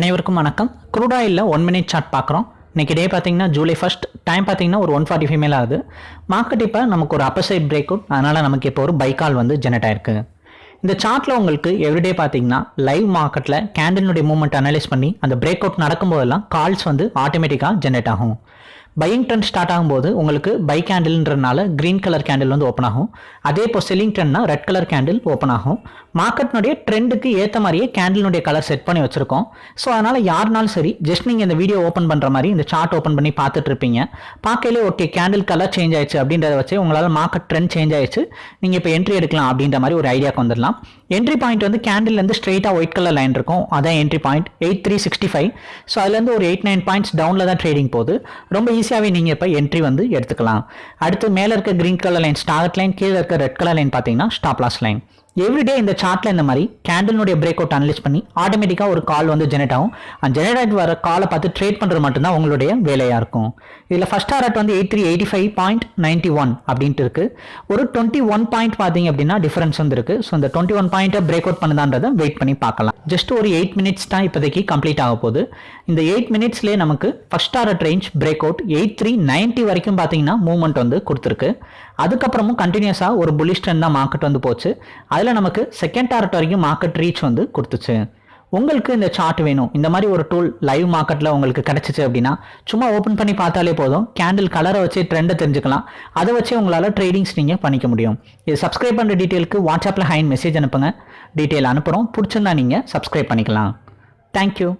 அனைவருக்கும் வணக்கம். Crude oil one minute chart பார்க்குறோம். இன்றைக்கி டே பார்த்தீங்கன்னா ஜூலை ஃபஸ்ட் டைம் பார்த்தீங்கன்னா ஒரு ஒன் ஃபார்ட்டி ஃபைவ் மேலே ஆகுது. மார்க்கெட் இப்போ நமக்கு ஒரு அப்பசைட் பிரேக் அவுட் அதனால் நமக்கு இப்போ ஒரு பைக்கால் வந்து ஜெனரேட் ஆயிருக்கு. இந்த சார்ட்டில் உங்களுக்கு எவ்ரிடே பார்த்தீங்கன்னா லைவ் மார்க்கெட்டில் கேண்டலினுடைய மூவ்மெண்ட் அனலைஸ் பண்ணி அந்த பிரேக் அவுட் நடக்கும்போதெல்லாம் கால்ஸ் வந்து ஆட்டோமேட்டிக்காக ஜெனரேட் ஆகும். பையிங் ட்ரெண்ட் ஸ்டார்ட் ஆகும்போது உங்களுக்கு பை கேண்டில்ன்றனால க்ரீன் கலர் கேண்டில் வந்து ஓப்பன் ஆகும். அதே இப்போ செல்லிங் ட்ரெண்ட்னா ரெட் கலர் கேண்டில் ஓப்பன் ஆகும். மார்க்கெட்னுடைய ட்ரெண்டுக்கு ஏற்ற மாதிரியே கேண்டிலுடைய கலர் செட் பண்ணி வச்சிருக்கோம். ஸோ அதனால் யாருனாலும் சரி ஜஸ்ட் நீங்கள் இந்த வீடியோ ஓப்பன் பண்ணுற மாதிரி இந்த சார்ட் ஓப்பன் பண்ணி பார்த்துட்டு இருப்பீங்க. பார்க்கலே ஓகே கேண்டில் கலர் சேஞ்ச் ஆயிடுச்சு அப்படின்றத வச்சு உங்களால் மார்க்கெட் ட்ரெண்ட் சேஞ்ச் ஆயிடுச்சு. நீங்கள் இப்போ என்ட்ரி எடுக்கலாம் அப்படின்ற மாதிரி ஒரு ஐடியாக்கு வந்துடலாம். என்ட்ரி பாயிண்ட் வந்து கேண்டில்லேருந்து ஸ்ட்ரெயிட்டாக ஒயிட் கலர் லைன் இருக்கும். அதான் entry point eight three sixty five so அதுலேருந்து ஒரு எயிட் நைன் பாயிண்ட்ஸ் டவுனில் தான் ட்ரேடிங் போகுது. ரொம்ப ஈஸியாகவே நீங்கள் இப்போ என்ட்ரி வந்து எடுத்துக்கலாம். அடுத்து மேலே இருக்க green colour line start line கீழே இருக்க ரெட் கலர் லைன் பார்த்தீங்கன்னா ஸ்டாப் லாஸ் லைன் எவ்ரிடே இந்த சார்ட்ல இந்த மாதிரி கேண்டலினுடைய பிரேக் அவுட் அனலைஸ் பண்ணி ஆட்டோமேட்டிக்காக ஒரு கால் வந்து ஜெனரேட் ஆகும். அந்த ஜெனரேட் ஆகிட்டு வர காலை பார்த்து ட்ரேட் பண்ணுறது மட்டும்தான் உங்களுடைய வேலையாக இருக்கும். இதில் ஃபர்ஸ்ட் டாரட் வந்து eight three eighty five point ninety one அப்படின்ட்டு இருக்கு. ஒரு டுவெண்ட்டி ஒன் பாயிண்ட் பார்த்தீங்க அப்படின்னா டிஃபரன்ஸ் வந்து இருக்கு. ஸோ இந்த டுவெண்ட்டி ஒன் பாயிண்ட்டை பிரேக் அவுட் பண்ணுதான்றதை வெயிட் பண்ணி பார்க்கலாம். ஜஸ்ட் ஒரு எயிட் மினிட்ஸ் தான் இப்போதைக்கு கம்ப்ளீட் ஆக போகுது. இந்த எயிட் மினிட்ஸ்லேயே நமக்கு first target range break out eight three ninety வரைக்கும் பார்த்தீங்கன்னா மூவ்மெண்ட் வந்து கொடுத்துருக்கு. அதுக்கப்புறமும் கண்டினியூஸாக ஒரு புலிஷ் ட்ரெண்ட் தான் மார்க்கெட் வந்து போச்சு. அதில் நமக்கு செகண்ட் டாரட் வரைக்கும் மார்க்கெட் ரீச் வந்து கொடுத்துச்சு. உங்களுக்கு இந்த சார்ட் வேணும். இந்த மாதிரி ஒரு டூல் லைவ் மார்க்கெட்டில் உங்களுக்கு கிடச்சிச்சு அப்படின்னா சும்மா ஓப்பன் பண்ணி பார்த்தாலே போதும். கேண்டில் கலரை வச்சு ட்ரெண்டை தெரிஞ்சுக்கலாம். அதை வச்சு உங்களால் ட்ரேடிங்ஸ் நீங்கள் பண்ணிக்க முடியும். இது சப்ஸ்கிரைப் பண்ணுற டீட்டெயிலுக்கு வாட்ஸ்அப்பில் ஹைன் மெசேஜ் அனுப்புங்க. டீட்டெயில் அனுப்புகிறோம் பிடிச்சிருந்தா நீங்கள் சப்ஸ்கிரைப் பண்ணிக்கலாம். தேங்க்யூ